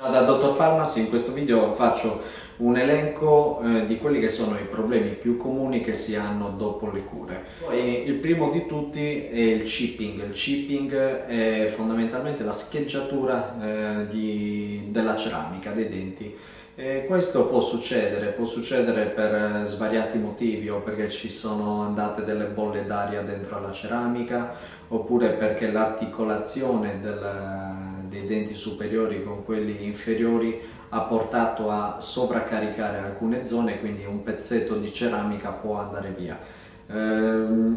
Ciao da Dottor Palmas, in questo video faccio un elenco eh, di quelli che sono i problemi più comuni che si hanno dopo le cure. E il primo di tutti è il chipping. Il chipping è fondamentalmente la scheggiatura eh, di, della ceramica, dei denti. E questo può succedere, può succedere per svariati motivi o perché ci sono andate delle bolle d'aria dentro alla ceramica oppure perché l'articolazione dei denti superiori con quelli inferiori ha portato a sovraccaricare alcune zone quindi un pezzetto di ceramica può andare via. Eh,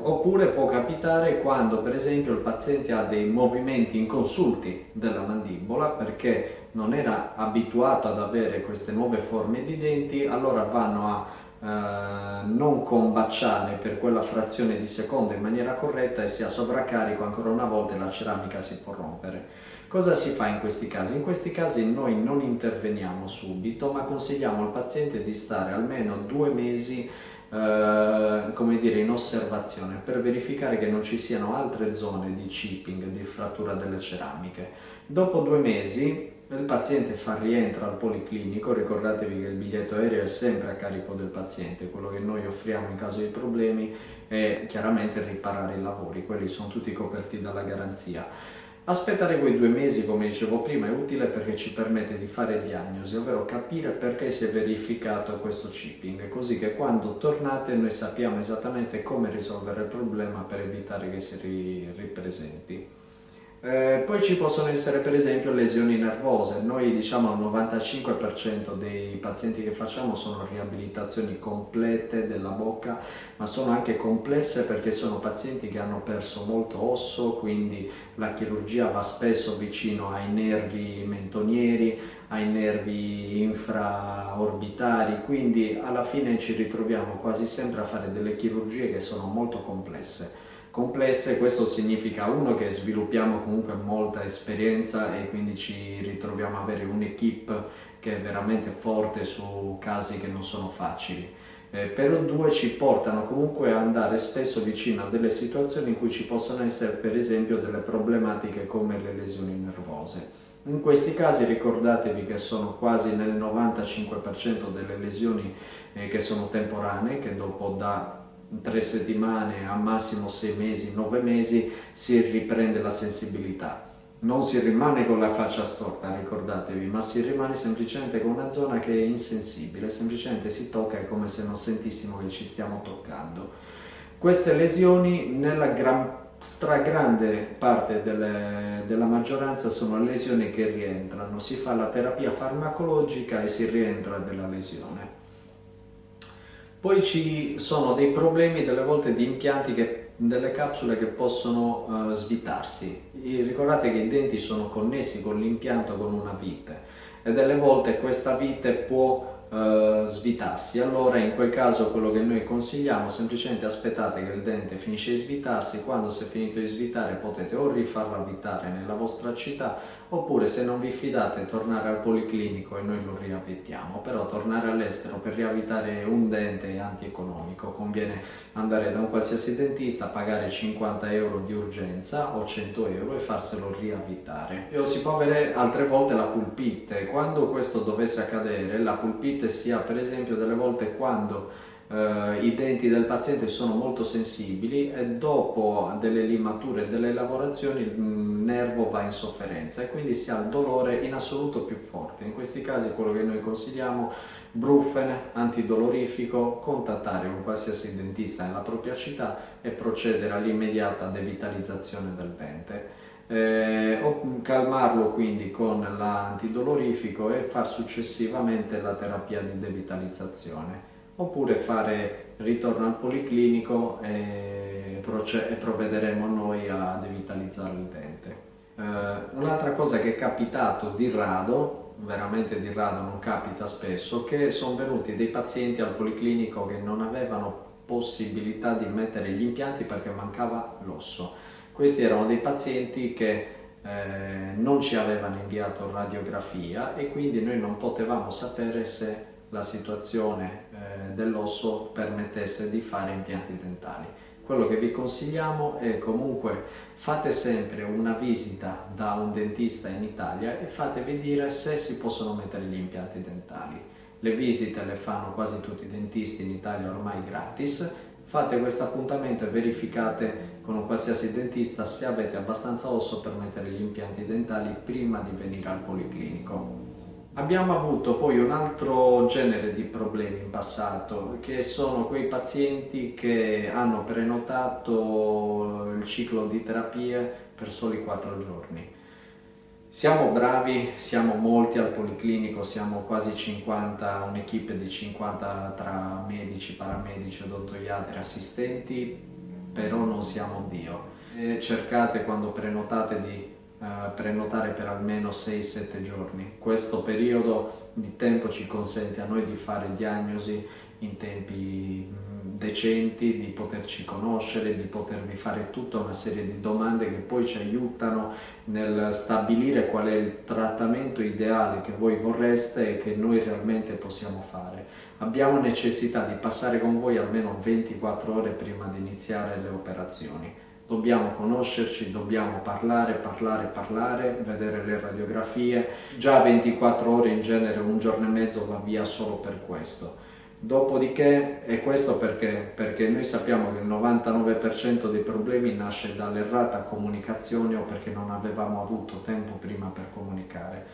oppure può capitare quando per esempio il paziente ha dei movimenti inconsulti della mandibola perché non era abituato ad avere queste nuove forme di denti allora vanno a eh, non combaciare per quella frazione di secondo in maniera corretta e si ha sovraccarico ancora una volta la ceramica si può rompere. Cosa si fa in questi casi? In questi casi noi non interveniamo subito ma consigliamo al paziente di stare almeno due mesi eh, come dire, in osservazione per verificare che non ci siano altre zone di chipping, di frattura delle ceramiche. Dopo due mesi il paziente fa rientro al policlinico, ricordatevi che il biglietto aereo è sempre a carico del paziente, quello che noi offriamo in caso di problemi è chiaramente riparare i lavori, quelli sono tutti coperti dalla garanzia. Aspettare quei due mesi, come dicevo prima, è utile perché ci permette di fare diagnosi, ovvero capire perché si è verificato questo chipping, così che quando tornate noi sappiamo esattamente come risolvere il problema per evitare che si ripresenti. Eh, poi ci possono essere per esempio lesioni nervose, noi diciamo al 95% dei pazienti che facciamo sono riabilitazioni complete della bocca, ma sono anche complesse perché sono pazienti che hanno perso molto osso, quindi la chirurgia va spesso vicino ai nervi mentonieri, ai nervi infraorbitari, quindi alla fine ci ritroviamo quasi sempre a fare delle chirurgie che sono molto complesse complesse, questo significa uno che sviluppiamo comunque molta esperienza e quindi ci ritroviamo a avere un'equipe che è veramente forte su casi che non sono facili. Eh, però due ci portano comunque ad andare spesso vicino a delle situazioni in cui ci possono essere per esempio delle problematiche come le lesioni nervose. In questi casi ricordatevi che sono quasi nel 95% delle lesioni eh, che sono temporanee, che dopo da tre settimane, a massimo sei mesi, nove mesi, si riprende la sensibilità. Non si rimane con la faccia storta, ricordatevi, ma si rimane semplicemente con una zona che è insensibile, semplicemente si tocca, è come se non sentissimo che ci stiamo toccando. Queste lesioni nella gran, stragrande parte delle, della maggioranza sono lesioni che rientrano, si fa la terapia farmacologica e si rientra della lesione. Poi ci sono dei problemi delle volte di impianti, che, delle capsule che possono uh, svitarsi. E ricordate che i denti sono connessi con l'impianto con una vite e delle volte questa vite può uh, svitarsi. Allora in quel caso quello che noi consigliamo semplicemente aspettate che il dente finisce di svitarsi, quando si è finito di svitare potete o rifarlo avvitare nella vostra città oppure se non vi fidate tornare al policlinico e noi lo riavvitiamo, però tornare all'estero per riavvitare un dente è antieconomico, conviene andare da un qualsiasi dentista, pagare 50 euro di urgenza o 100 euro e farselo riavvitare. O si può avere altre volte la pulpite, quando questo dovesse accadere la pulpite sentite sia per esempio delle volte quando eh, i denti del paziente sono molto sensibili e dopo delle limature e delle lavorazioni il nervo va in sofferenza e quindi si ha il dolore in assoluto più forte. In questi casi quello che noi consigliamo brufen, antidolorifico, contattare un qualsiasi dentista nella propria città e procedere all'immediata devitalizzazione del dente eh, o calmarlo quindi con l'antidolorifico e far successivamente la terapia di devitalizzazione oppure fare ritorno al policlinico e, e provvederemo noi a devitalizzare il dente. Eh, Un'altra cosa che è capitato di rado, veramente di rado non capita spesso, che sono venuti dei pazienti al policlinico che non avevano possibilità di mettere gli impianti perché mancava l'osso questi erano dei pazienti che eh, non ci avevano inviato radiografia e quindi noi non potevamo sapere se la situazione eh, dell'osso permettesse di fare impianti dentali. quello che vi consigliamo è comunque fate sempre una visita da un dentista in Italia e fatevi dire se si possono mettere gli impianti dentali. Le visite le fanno quasi tutti i dentisti in Italia ormai gratis, fate questo appuntamento e verificate con un qualsiasi dentista se avete abbastanza osso per mettere gli impianti dentali prima di venire al policlinico. Abbiamo avuto poi un altro genere di problemi in passato, che sono quei pazienti che hanno prenotato il ciclo di terapie per soli 4 giorni. Siamo bravi, siamo molti al Policlinico, siamo quasi 50, un'equipe di 50 tra medici, paramedici, odontoiatri, assistenti, però non siamo Dio. E cercate quando prenotate di uh, prenotare per almeno 6-7 giorni. Questo periodo di tempo ci consente a noi di fare diagnosi in tempi decenti, di poterci conoscere, di potervi fare tutta una serie di domande che poi ci aiutano nel stabilire qual è il trattamento ideale che voi vorreste e che noi realmente possiamo fare. Abbiamo necessità di passare con voi almeno 24 ore prima di iniziare le operazioni dobbiamo conoscerci, dobbiamo parlare, parlare, parlare, vedere le radiografie. Già 24 ore in genere, un giorno e mezzo va via solo per questo. Dopodiché, e questo perché? Perché noi sappiamo che il 99% dei problemi nasce dall'errata comunicazione o perché non avevamo avuto tempo prima per comunicare.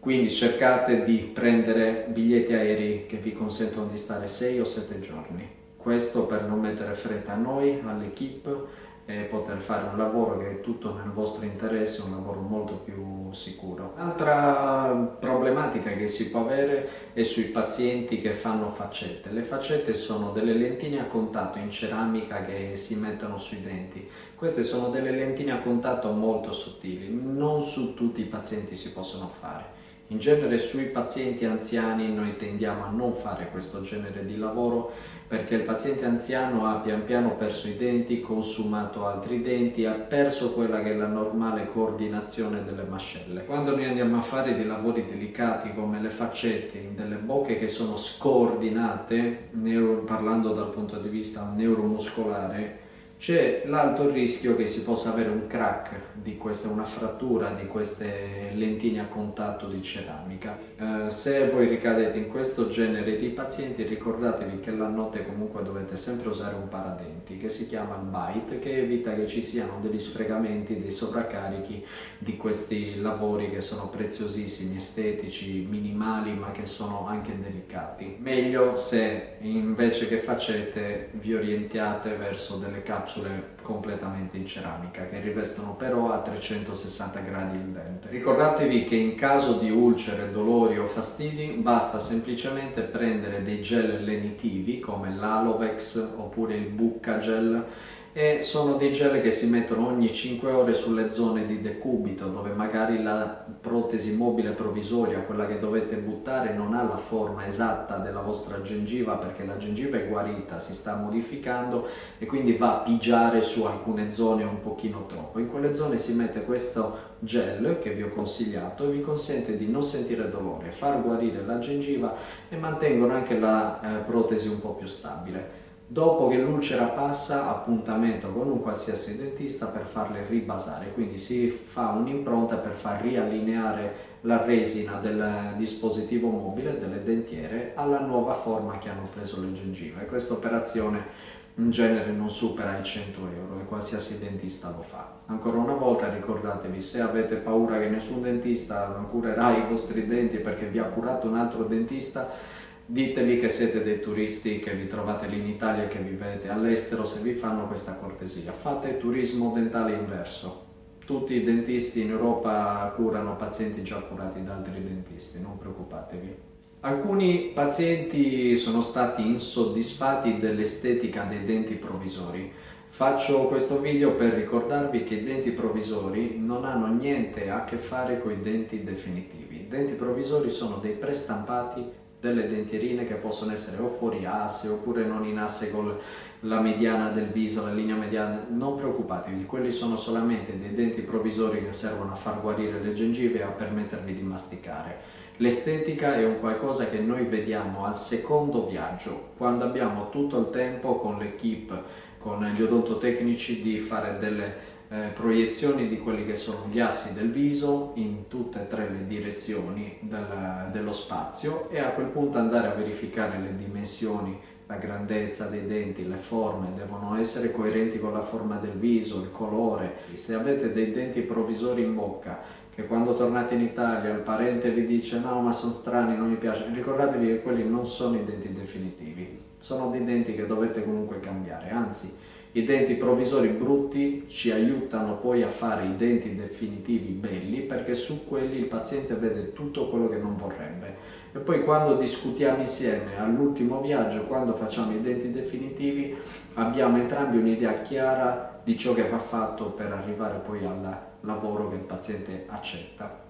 Quindi cercate di prendere biglietti aerei che vi consentono di stare 6 o 7 giorni. Questo per non mettere fretta a noi, all'equipe e poter fare un lavoro che è tutto nel vostro interesse, un lavoro molto più sicuro. Altra problematica che si può avere è sui pazienti che fanno faccette. Le faccette sono delle lentine a contatto in ceramica che si mettono sui denti. Queste sono delle lentine a contatto molto sottili, non su tutti i pazienti si possono fare. In genere sui pazienti anziani noi tendiamo a non fare questo genere di lavoro perché il paziente anziano ha pian piano perso i denti, consumato altri denti, ha perso quella che è la normale coordinazione delle mascelle. Quando noi andiamo a fare dei lavori delicati come le faccette delle bocche che sono scordinate, parlando dal punto di vista neuromuscolare, c'è l'alto rischio che si possa avere un crack di questa, una frattura di queste lentine a contatto di ceramica. Eh, se voi ricadete in questo genere di pazienti ricordatevi che la notte comunque dovete sempre usare un paradenti che si chiama il bite che evita che ci siano degli sfregamenti, dei sovraccarichi di questi lavori che sono preziosissimi, estetici, minimali ma che sono anche delicati. Meglio se invece che facete vi orientiate verso delle capsule capsule completamente in ceramica che rivestono però a 360 gradi il dente. Ricordatevi che in caso di ulcere, dolori o fastidi basta semplicemente prendere dei gel lenitivi come l'Alovex oppure il Bucca Gel e sono dei gel che si mettono ogni 5 ore sulle zone di decubito dove magari la protesi mobile provvisoria, quella che dovete buttare, non ha la forma esatta della vostra gengiva perché la gengiva è guarita, si sta modificando e quindi va a pigiare su alcune zone un pochino troppo. In quelle zone si mette questo gel che vi ho consigliato e vi consente di non sentire dolore, far guarire la gengiva e mantengono anche la eh, protesi un po' più stabile. Dopo che l'ulcera passa, appuntamento con un qualsiasi dentista per farle ribasare, quindi si fa un'impronta per far riallineare la resina del dispositivo mobile, delle dentiere, alla nuova forma che hanno preso le gengive. Questa operazione in genere non supera i 100 euro e qualsiasi dentista lo fa. Ancora una volta ricordatevi, se avete paura che nessun dentista curerà i vostri denti perché vi ha curato un altro dentista, Diteli che siete dei turisti, che vi trovate lì in Italia e che vivete all'estero, se vi fanno questa cortesia. Fate turismo dentale inverso. Tutti i dentisti in Europa curano pazienti già curati da altri dentisti, non preoccupatevi. Alcuni pazienti sono stati insoddisfatti dell'estetica dei denti provvisori. Faccio questo video per ricordarvi che i denti provvisori non hanno niente a che fare con i denti definitivi. I denti provvisori sono dei prestampati delle dentierine che possono essere o fuori asse oppure non in asse con la mediana del viso, la linea mediana, non preoccupatevi, quelli sono solamente dei denti provvisori che servono a far guarire le gengive e a permettervi di masticare. L'estetica è un qualcosa che noi vediamo al secondo viaggio, quando abbiamo tutto il tempo con l'equipe con gli odontotecnici di fare delle eh, proiezioni di quelli che sono gli assi del viso in tutte e tre le direzioni del, dello spazio e a quel punto andare a verificare le dimensioni, la grandezza dei denti, le forme, devono essere coerenti con la forma del viso, il colore. Se avete dei denti provvisori in bocca che quando tornate in Italia il parente vi dice no ma sono strani, non mi piace, ricordatevi che quelli non sono i denti definitivi, sono dei denti che dovete comunque cambiare, anzi i denti provvisori brutti ci aiutano poi a fare i denti definitivi belli perché su quelli il paziente vede tutto quello che non vorrebbe. E poi quando discutiamo insieme all'ultimo viaggio, quando facciamo i denti definitivi, abbiamo entrambi un'idea chiara di ciò che va fatto per arrivare poi al lavoro che il paziente accetta.